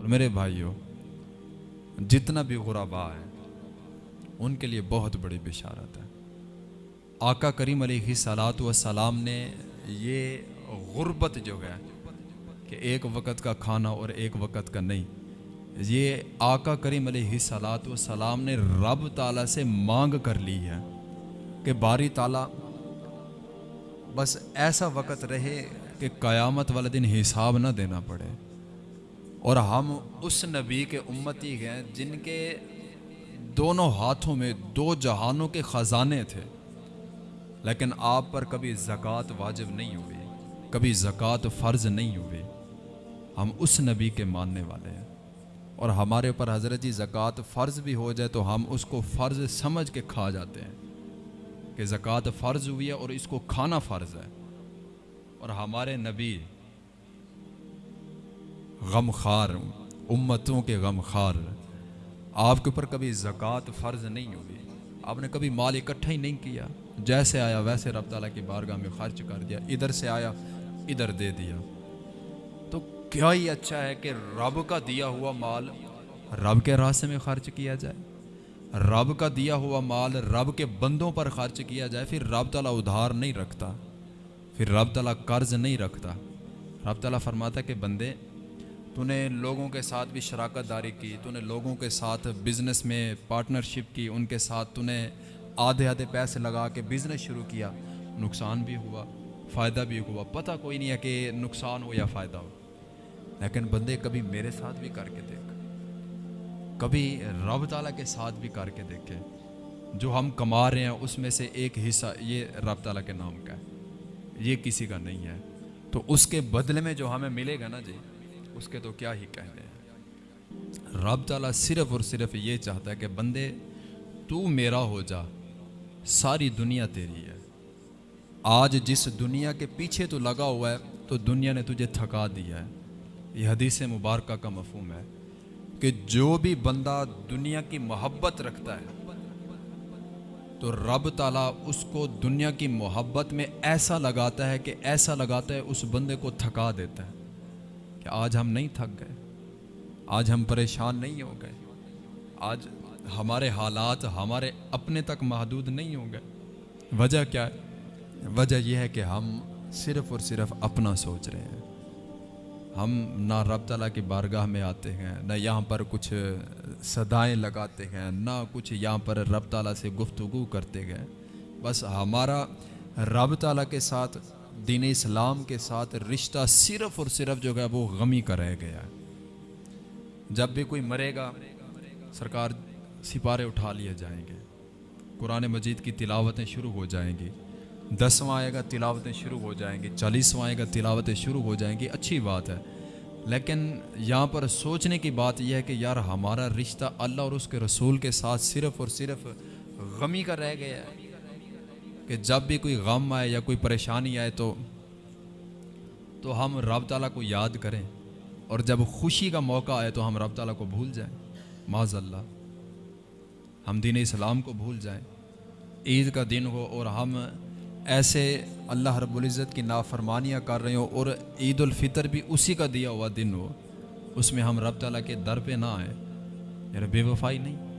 میرے بھائیوں جتنا بھی غربا ہے ان کے لیے بہت بڑی بشارت ہے۔ آقا کریم علیہ صلاۃ والسلام نے یہ غربت جو ہے کہ ایک وقت کا کھانا اور ایک وقت کا نہیں یہ آقا کریم علیہ صلاۃ والسلام نے رب تعالیٰ سے مانگ کر لی ہے کہ باری تعالیٰ بس ایسا وقت رہے کہ قیامت والے دن حساب نہ دینا پڑے اور ہم اس نبی کے امتی ہیں جن کے دونوں ہاتھوں میں دو جہانوں کے خزانے تھے۔ لیکن آپ پر کبھی زکوٰۃ واجب نہیں ہوئی کبھی زکوٰۃ فرض نہیں ہوئی ہم اس نبی کے ماننے والے ہیں۔ اور ہمارے اوپر حضرت جی زکوٰۃ فرض بھی ہو جائے تو ہم اس کو فرض سمجھ کے کھا جاتے ہیں کہ زکوٰۃ فرض ہوئی ہے اور اس کو کھانا فرض ہے۔ اور ہمارے نبی غم خار امتوں کے غم خار آپ کے اوپر کبھی زکوٰۃ فرض نہیں ہوئی آپ نے کبھی مال اکٹھا ہی نہیں کیا۔ جیسے آیا ویسے رب تعالیٰ کی بارگاہ میں خرچ کر دیا، ادھر سے آیا، ادھر دے دیا۔ کیا ہی اچھا ہے کہ رب کا دیا ہوا مال رب کے راستے میں خرچ کیا جائے۔ رب کا دیا ہوا مال رب کے بندوں پر خرچ کیا جائے، پھر رب تعالیٰ ادھار نہیں رکھتا، پھر رب تعالیٰ قرض نہیں رکھتا۔ رب تعالیٰ فرماتا کہ بندے، تو نے لوگوں کے ساتھ بھی شراکت داری کی، تو نے لوگوں کے ساتھ بزنس میں پارٹنرشپ کی، ان کے ساتھ تو نے آدھے آدھے پیسے لگا کے بزنس شروع کیا۔ نقصان بھی ہوا، فائدہ بھی ہوا۔ پتہ کوئی نہیں ہے کہ نقصان ہو یا فائدہ ہو۔ لیکن بندے کبھی میرے ساتھ بھی کر کے دیکھ۔ کبھی رب تعالیٰ کے ساتھ بھی کر کے دیکھے۔ جو ہم کما رہے ہیں، اس میں سے ایک حصہ، یہ رب تعالیٰ کے نام کا ہے۔ یہ کسی کا نہیں ہے۔ تو اس کے بدلے میں جو ہمیں ملے گا نا جی اس کے تو کیا ہی کہنے ہیں۔ رب تعالیٰ صرف اور صرف یہ چاہتا ہے کہ بندے، تو میرا ہو جا، ساری دنیا تیری ہے۔ آج جس دنیا کے پیچھے تو لگا ہوا ہے، تو دنیا نے تجھے تھکا دیا ہے۔ یہ حدیث مبارکہ کا مفہوم ہے کہ جو بھی بندہ دنیا کی محبت رکھتا ہے، تو رب تعالیٰ اس کو دنیا کی محبت میں ایسا لگاتا ہے کہ ایسا لگاتا ہے اس بندے کو تھکا دیتا ہے کہ آج ہم نہیں تھک گئے، آج ہم پریشان نہیں ہو گئے، آج ہمارے حالات ہمارے اپنے تک محدود نہیں ہو گئے وجہ کیا ہے؟ وجہ یہ ہے کہ ہم صرف اور صرف اپنا سوچ رہے ہیں۔ ہم نہ رب تعالیٰ کی بارگاہ میں آتے ہیں، نہ یہاں پر کچھ صدائیں لگاتے ہیں، نہ کچھ یہاں پر رب تعالیٰ سے گفتگو کرتے گئے بس ہمارا رب تعالیٰ کے ساتھ، دین اسلام کے ساتھ رشتہ صرف اور صرف جو ہے وہ غمی کا رہ گیا ہے۔ جب بھی کوئی مرے گا، سرکار سپارے اٹھا لیے جائیں گے۔ قرآن مجید کی تلاوتیں شروع ہو جائیں گی۔ دسواں آئے گا تلاوتیں شروع ہو جائیں گی، چالیسواں آئے گا تلاوتیں شروع ہو جائیں گی، اچھی بات ہے۔ لیکن یہاں پر سوچنے کی بات یہ ہے کہ یار ہمارا رشتہ اللہ اور اس کے رسول کے ساتھ صرف اور صرف غمی کا رہ گیا ہے۔ کہ جب بھی کوئی غم آئے یا کوئی پریشانی آئے تو تو ہم رب تعالیٰ کو یاد کریں۔ اور جب خوشی کا موقع آئے تو ہم رب تعالیٰ کو بھول جائیں۔ معذ اللہ ہم دین اسلام کو بھول جائیں۔ عید کا دن ہو اور ہم ایسے اللہ رب العزت کی نافرمانیاں کر رہے ہوں اور عید الفطر بھی اسی کا دیا ہوا دن ہو، اس میں ہم رب تعالیٰ کے در پہ نہ آئیں۔ یار بے وفائی نہیں۔